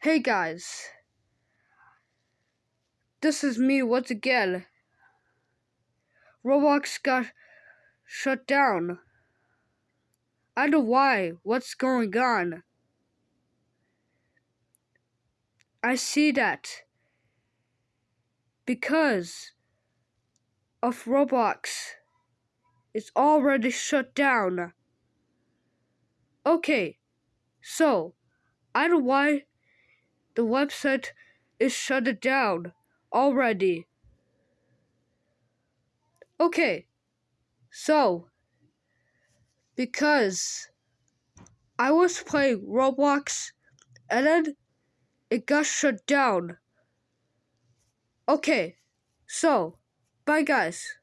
Hey guys, this is me once again. Roblox got shut down. I don't know why. What's going on? I see that because of Roblox. It's already shut down. Okay, so I don't know why the website is shut down already. Okay, so because I was playing Roblox and then it got shut down. Okay, so bye guys.